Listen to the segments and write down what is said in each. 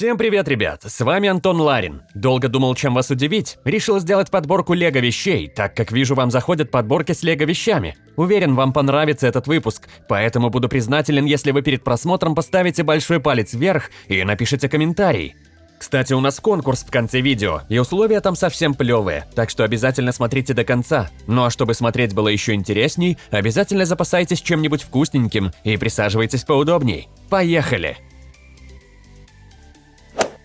Всем привет, ребят! С вами Антон Ларин. Долго думал, чем вас удивить. Решил сделать подборку лего вещей, так как вижу, вам заходят подборки с лего вещами. Уверен, вам понравится этот выпуск, поэтому буду признателен, если вы перед просмотром поставите большой палец вверх и напишите комментарий. Кстати, у нас конкурс в конце видео, и условия там совсем плевые, так что обязательно смотрите до конца. Ну а чтобы смотреть было еще интересней, обязательно запасайтесь чем-нибудь вкусненьким и присаживайтесь поудобней. Поехали!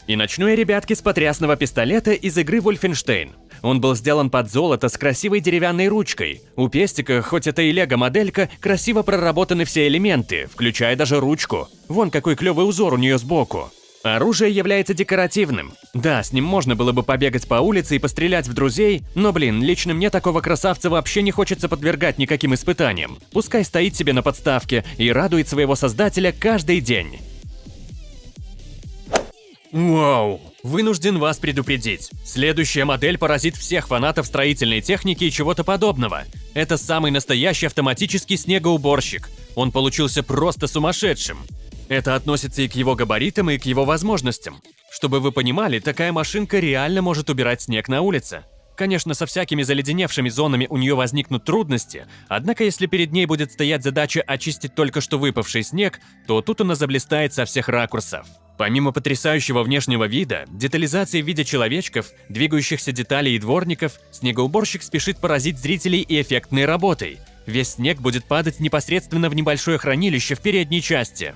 И начну я, ребятки, с потрясного пистолета из игры Wolfenstein. Он был сделан под золото с красивой деревянной ручкой. У пестика, хоть это и лего-моделька, красиво проработаны все элементы, включая даже ручку. Вон какой клевый узор у нее сбоку. Оружие является декоративным. Да, с ним можно было бы побегать по улице и пострелять в друзей, но, блин, лично мне такого красавца вообще не хочется подвергать никаким испытаниям. Пускай стоит себе на подставке и радует своего создателя каждый день. Вау! Вынужден вас предупредить. Следующая модель поразит всех фанатов строительной техники и чего-то подобного. Это самый настоящий автоматический снегоуборщик. Он получился просто сумасшедшим. Это относится и к его габаритам, и к его возможностям. Чтобы вы понимали, такая машинка реально может убирать снег на улице. Конечно, со всякими заледеневшими зонами у нее возникнут трудности, однако если перед ней будет стоять задача очистить только что выпавший снег, то тут она заблистает со всех ракурсов. Помимо потрясающего внешнего вида, детализации в виде человечков, двигающихся деталей и дворников, снегоуборщик спешит поразить зрителей и эффектной работой. Весь снег будет падать непосредственно в небольшое хранилище в передней части.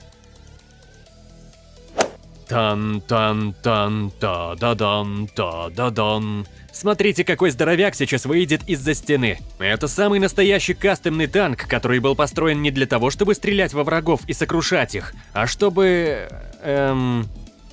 Тан-тан-тан-та-да-дан-та-да-дан. Смотрите, какой здоровяк сейчас выйдет из-за стены. Это самый настоящий кастомный танк, который был построен не для того, чтобы стрелять во врагов и сокрушать их, а чтобы... Эм...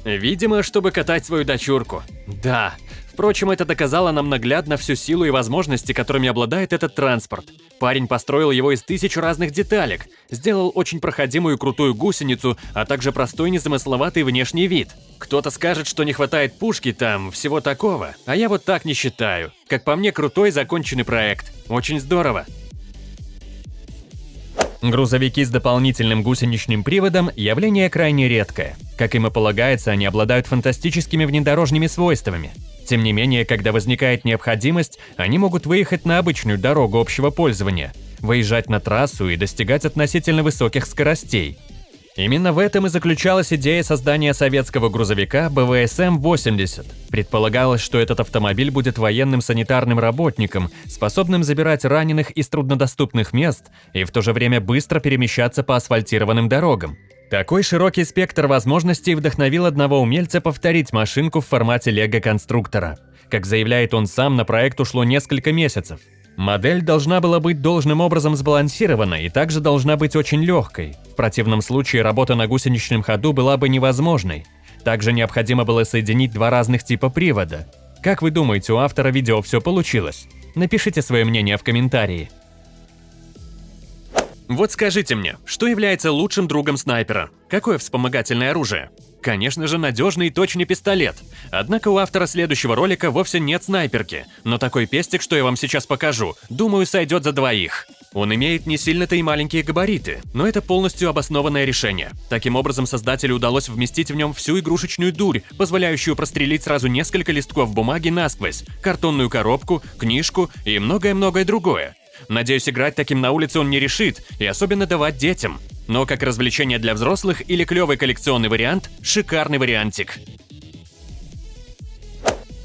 Видимо, чтобы катать свою дочурку. Да. Впрочем, это доказало нам наглядно всю силу и возможности, которыми обладает этот транспорт. Парень построил его из тысяч разных деталек, сделал очень проходимую крутую гусеницу, а также простой незамысловатый внешний вид. Кто-то скажет, что не хватает пушки там, всего такого, а я вот так не считаю. Как по мне, крутой законченный проект. Очень здорово. Грузовики с дополнительным гусеничным приводом – явление крайне редкое. Как им и полагается, они обладают фантастическими внедорожными свойствами. Тем не менее, когда возникает необходимость, они могут выехать на обычную дорогу общего пользования, выезжать на трассу и достигать относительно высоких скоростей. Именно в этом и заключалась идея создания советского грузовика БВСМ-80. Предполагалось, что этот автомобиль будет военным санитарным работником, способным забирать раненых из труднодоступных мест и в то же время быстро перемещаться по асфальтированным дорогам. Такой широкий спектр возможностей вдохновил одного умельца повторить машинку в формате лего-конструктора. Как заявляет он сам, на проект ушло несколько месяцев. Модель должна была быть должным образом сбалансирована и также должна быть очень легкой. В противном случае работа на гусеничном ходу была бы невозможной. Также необходимо было соединить два разных типа привода. Как вы думаете, у автора видео все получилось? Напишите свое мнение в комментарии. Вот скажите мне, что является лучшим другом снайпера? Какое вспомогательное оружие? Конечно же, надежный и точный пистолет. Однако у автора следующего ролика вовсе нет снайперки, но такой пестик, что я вам сейчас покажу, думаю, сойдет за двоих. Он имеет не сильно-то и маленькие габариты, но это полностью обоснованное решение. Таким образом, создателю удалось вместить в нем всю игрушечную дурь, позволяющую прострелить сразу несколько листков бумаги насквозь, картонную коробку, книжку и многое-многое другое. Надеюсь, играть таким на улице он не решит, и особенно давать детям. Но как развлечение для взрослых или клевый коллекционный вариант – шикарный вариантик.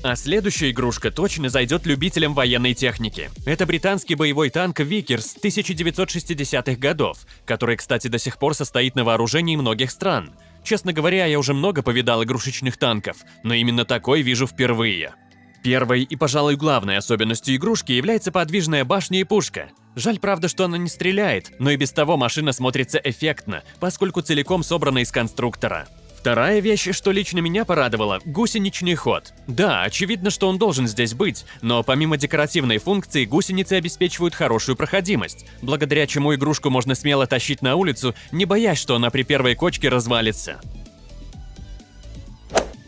А следующая игрушка точно зайдет любителям военной техники. Это британский боевой танк Викерс 1960-х годов, который, кстати, до сих пор состоит на вооружении многих стран. Честно говоря, я уже много повидал игрушечных танков, но именно такой вижу впервые. Первой и, пожалуй, главной особенностью игрушки является подвижная башня и пушка. Жаль, правда, что она не стреляет, но и без того машина смотрится эффектно, поскольку целиком собрана из конструктора. Вторая вещь, что лично меня порадовала – гусеничный ход. Да, очевидно, что он должен здесь быть, но помимо декоративной функции, гусеницы обеспечивают хорошую проходимость, благодаря чему игрушку можно смело тащить на улицу, не боясь, что она при первой кочке развалится.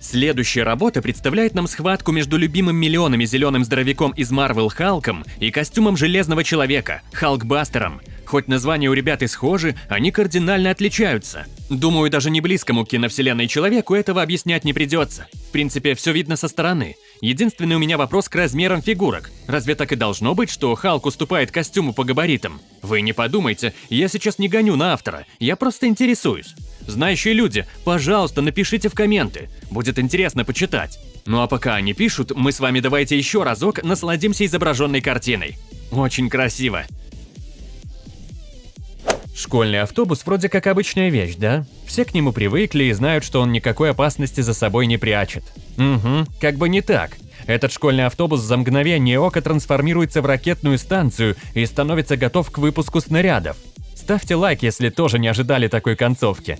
Следующая работа представляет нам схватку между любимым миллионами зеленым здоровяком из Марвел Халком и костюмом Железного Человека, Халкбастером. Хоть названия у ребят и схожи, они кардинально отличаются. Думаю, даже не близкому к киновселенной человеку этого объяснять не придется. В принципе, все видно со стороны. Единственный у меня вопрос к размерам фигурок. Разве так и должно быть, что Халк уступает костюму по габаритам? Вы не подумайте, я сейчас не гоню на автора, я просто интересуюсь. Знающие люди, пожалуйста, напишите в комменты, будет интересно почитать. Ну а пока они пишут, мы с вами давайте еще разок насладимся изображенной картиной. Очень красиво. Школьный автобус вроде как обычная вещь, да? Все к нему привыкли и знают, что он никакой опасности за собой не прячет. Угу, как бы не так. Этот школьный автобус за мгновение ока трансформируется в ракетную станцию и становится готов к выпуску снарядов. Ставьте лайк, если тоже не ожидали такой концовки.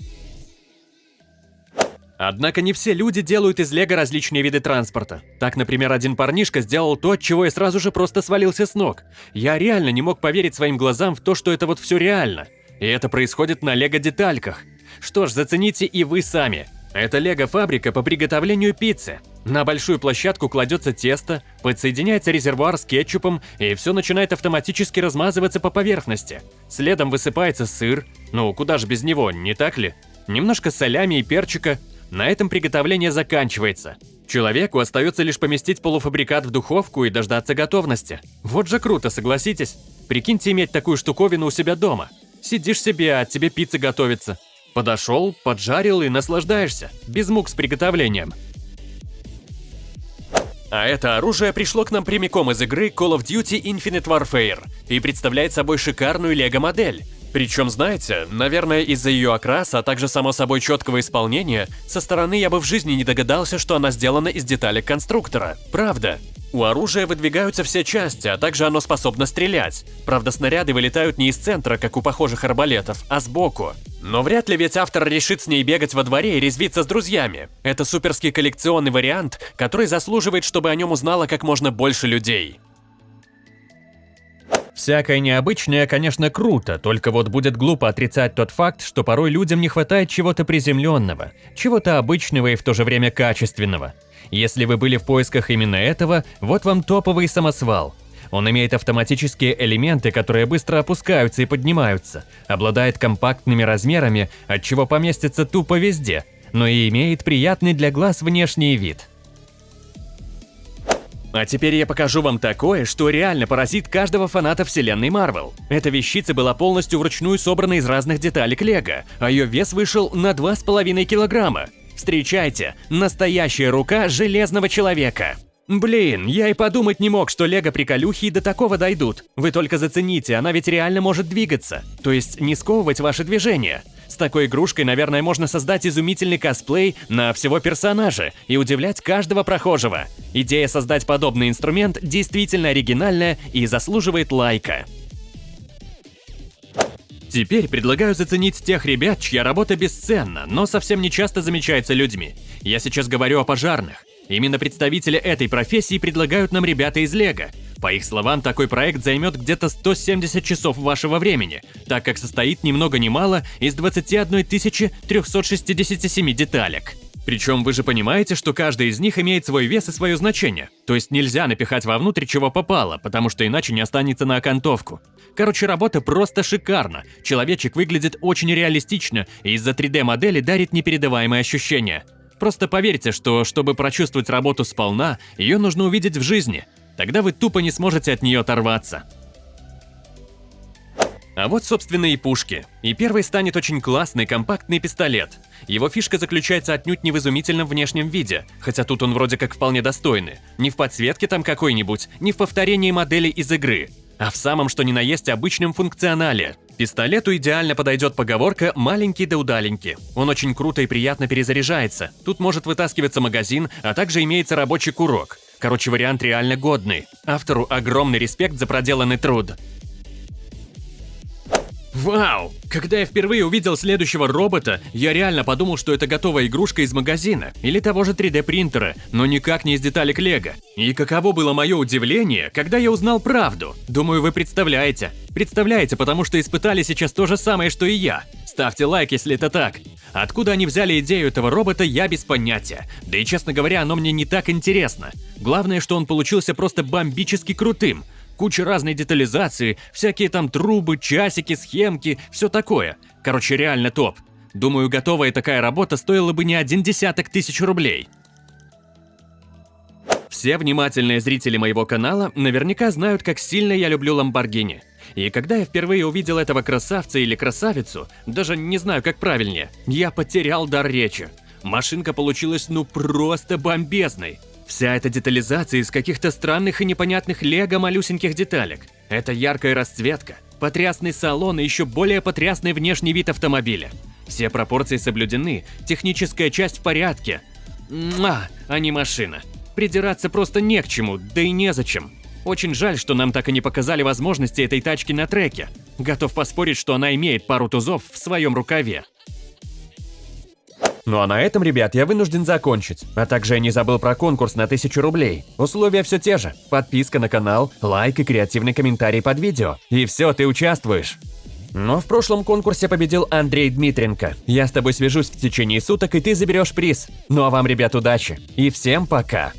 Однако не все люди делают из лего различные виды транспорта. Так, например, один парнишка сделал то, от чего я сразу же просто свалился с ног. Я реально не мог поверить своим глазам в то, что это вот все реально. И это происходит на лего-детальках. Что ж, зацените и вы сами. Это лего-фабрика по приготовлению пиццы. На большую площадку кладется тесто, подсоединяется резервуар с кетчупом, и все начинает автоматически размазываться по поверхности. Следом высыпается сыр, ну куда же без него, не так ли? Немножко солями и перчика. На этом приготовление заканчивается. Человеку остается лишь поместить полуфабрикат в духовку и дождаться готовности. Вот же круто, согласитесь? Прикиньте иметь такую штуковину у себя дома. Сидишь себе, а тебе пицца готовится. Подошел, поджарил и наслаждаешься, без мук с приготовлением. А это оружие пришло к нам прямиком из игры Call of Duty Infinite Warfare и представляет собой шикарную лего-модель. Причем, знаете, наверное, из-за ее окраса, а также само собой четкого исполнения, со стороны я бы в жизни не догадался, что она сделана из деталек конструктора. Правда. У оружия выдвигаются все части, а также оно способно стрелять. Правда, снаряды вылетают не из центра, как у похожих арбалетов, а сбоку. Но вряд ли ведь автор решит с ней бегать во дворе и резвиться с друзьями. Это суперский коллекционный вариант, который заслуживает, чтобы о нем узнало как можно больше людей. Всякое необычное, конечно, круто, только вот будет глупо отрицать тот факт, что порой людям не хватает чего-то приземленного, чего-то обычного и в то же время качественного. Если вы были в поисках именно этого, вот вам топовый самосвал. Он имеет автоматические элементы, которые быстро опускаются и поднимаются, обладает компактными размерами, от чего поместится тупо везде, но и имеет приятный для глаз внешний вид. А теперь я покажу вам такое, что реально поразит каждого фаната вселенной Марвел. Эта вещица была полностью вручную собрана из разных деталек Лего, а ее вес вышел на 2,5 килограмма. Встречайте, настоящая рука Железного Человека. Блин, я и подумать не мог, что лего-приколюхи до такого дойдут. Вы только зацените, она ведь реально может двигаться. То есть не сковывать ваши движения. С такой игрушкой, наверное, можно создать изумительный косплей на всего персонажа и удивлять каждого прохожего. Идея создать подобный инструмент действительно оригинальная и заслуживает лайка. Теперь предлагаю заценить тех ребят, чья работа бесценна, но совсем не часто замечается людьми. Я сейчас говорю о пожарных. Именно представители этой профессии предлагают нам ребята из Лего. По их словам, такой проект займет где-то 170 часов вашего времени, так как состоит ни много ни мало из 21 367 деталек. Причем вы же понимаете, что каждый из них имеет свой вес и свое значение. То есть нельзя напихать вовнутрь чего попало, потому что иначе не останется на окантовку. Короче, работа просто шикарна. Человечек выглядит очень реалистично и из-за 3D-модели дарит непередаваемые ощущения. Просто поверьте, что чтобы прочувствовать работу сполна, ее нужно увидеть в жизни. Тогда вы тупо не сможете от нее оторваться. А вот, собственно, и пушки. И первый станет очень классный компактный пистолет. Его фишка заключается отнюдь не в изумительном внешнем виде, хотя тут он вроде как вполне достойный. Не в подсветке там какой-нибудь, не в повторении модели из игры, а в самом что ни на есть обычном функционале. Пистолету идеально подойдет поговорка «маленький да удаленький». Он очень круто и приятно перезаряжается. Тут может вытаскиваться магазин, а также имеется рабочий курок. Короче, вариант реально годный. Автору огромный респект за проделанный труд. Вау! Когда я впервые увидел следующего робота, я реально подумал, что это готовая игрушка из магазина или того же 3D принтера, но никак не из деталек Лего. И каково было мое удивление, когда я узнал правду. Думаю, вы представляете. Представляете, потому что испытали сейчас то же самое, что и я. Ставьте лайк, если это так. Откуда они взяли идею этого робота, я без понятия. Да и честно говоря, оно мне не так интересно. Главное, что он получился просто бомбически крутым. Куча разной детализации, всякие там трубы, часики, схемки, все такое. Короче, реально топ. Думаю, готовая такая работа стоила бы не один десяток тысяч рублей. Все внимательные зрители моего канала наверняка знают, как сильно я люблю Ламборгини. И когда я впервые увидел этого красавца или красавицу, даже не знаю, как правильнее, я потерял дар речи. Машинка получилась ну просто бомбезной. Вся эта детализация из каких-то странных и непонятных лего малюсеньких деталек. Это яркая расцветка, потрясный салон и еще более потрясный внешний вид автомобиля. Все пропорции соблюдены, техническая часть в порядке. Муа, а не машина. Придираться просто не к чему, да и незачем. Очень жаль, что нам так и не показали возможности этой тачки на треке. Готов поспорить, что она имеет пару тузов в своем рукаве. Ну а на этом, ребят, я вынужден закончить. А также я не забыл про конкурс на 1000 рублей. Условия все те же. Подписка на канал, лайк и креативный комментарий под видео. И все, ты участвуешь. Но в прошлом конкурсе победил Андрей Дмитренко. Я с тобой свяжусь в течение суток, и ты заберешь приз. Ну а вам, ребят, удачи. И всем пока.